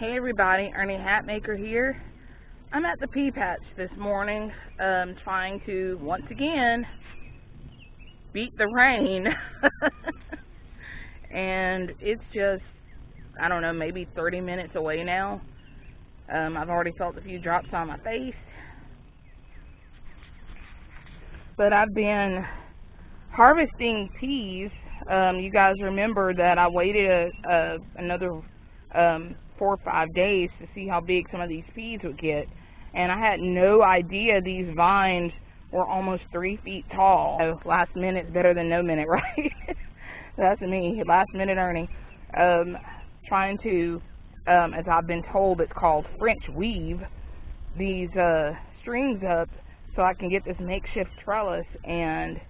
Hey everybody, Ernie Hatmaker here. I'm at the pea patch this morning, um, trying to once again beat the rain. and it's just, I don't know, maybe 30 minutes away now. Um, I've already felt a few drops on my face. But I've been harvesting peas. Um, you guys remember that I waited a, a, another um, four or five days to see how big some of these peas would get. And I had no idea these vines were almost three feet tall. So last minute's better than no minute, right? That's me, last minute Ernie. Um, trying to, um, as I've been told, it's called French weave these uh, strings up so I can get this makeshift trellis and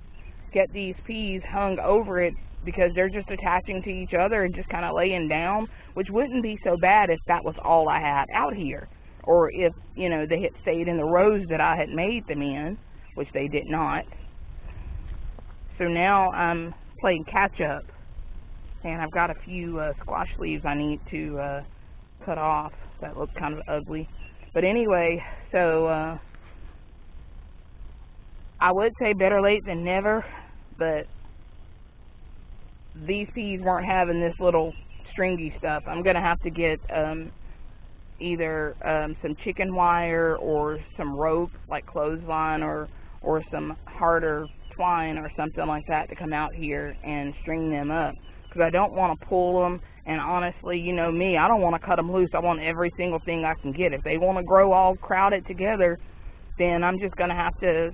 get these peas hung over it because they're just attaching to each other and just kind of laying down, which wouldn't be so bad if that was all I had out here. Or if, you know, they had stayed in the rows that I had made them in, which they did not. So now I'm playing catch up. And I've got a few uh, squash leaves I need to uh, cut off that look kind of ugly. But anyway, so uh, I would say better late than never, but these peas weren't having this little stringy stuff. I'm going to have to get um, either um, some chicken wire or some rope, like clothesline, or or some harder twine or something like that to come out here and string them up. Because I don't want to pull them, and honestly, you know me, I don't want to cut them loose. I want every single thing I can get. If they want to grow all crowded together, then I'm just going to have to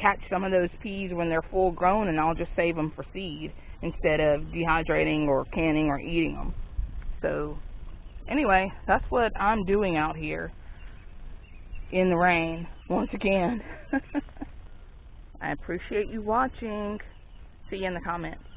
catch some of those peas when they're full grown, and I'll just save them for seed instead of dehydrating or canning or eating them. So anyway, that's what I'm doing out here in the rain once again. I appreciate you watching. See you in the comments.